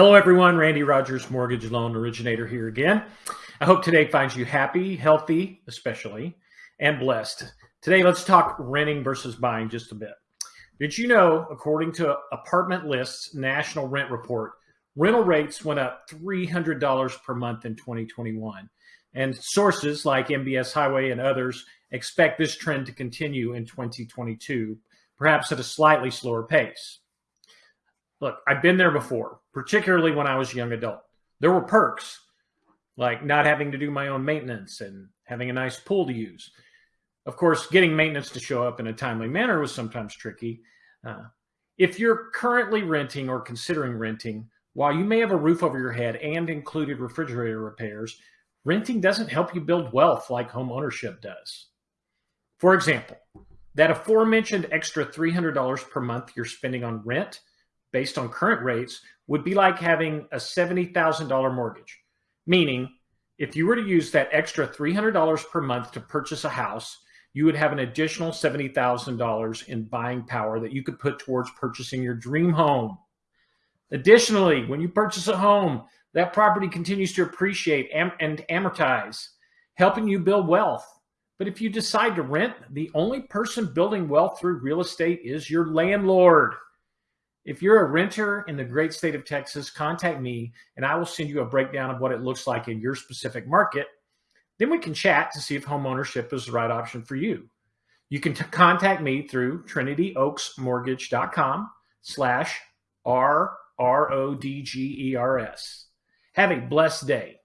Hello, everyone. Randy Rogers, mortgage loan originator here again. I hope today finds you happy, healthy, especially, and blessed. Today, let's talk renting versus buying just a bit. Did you know, according to Apartment List's national rent report, rental rates went up $300 per month in 2021? And sources like MBS Highway and others expect this trend to continue in 2022, perhaps at a slightly slower pace. Look, I've been there before, particularly when I was a young adult. There were perks, like not having to do my own maintenance and having a nice pool to use. Of course, getting maintenance to show up in a timely manner was sometimes tricky. Uh, if you're currently renting or considering renting, while you may have a roof over your head and included refrigerator repairs, renting doesn't help you build wealth like home ownership does. For example, that aforementioned extra $300 per month you're spending on rent based on current rates would be like having a $70,000 mortgage. Meaning, if you were to use that extra $300 per month to purchase a house, you would have an additional $70,000 in buying power that you could put towards purchasing your dream home. Additionally, when you purchase a home, that property continues to appreciate and amortize, helping you build wealth. But if you decide to rent, the only person building wealth through real estate is your landlord. If you're a renter in the great state of Texas, contact me and I will send you a breakdown of what it looks like in your specific market. Then we can chat to see if home ownership is the right option for you. You can contact me through trinityoaksmortgage.com slash R-R-O-D-G-E-R-S. Have a blessed day.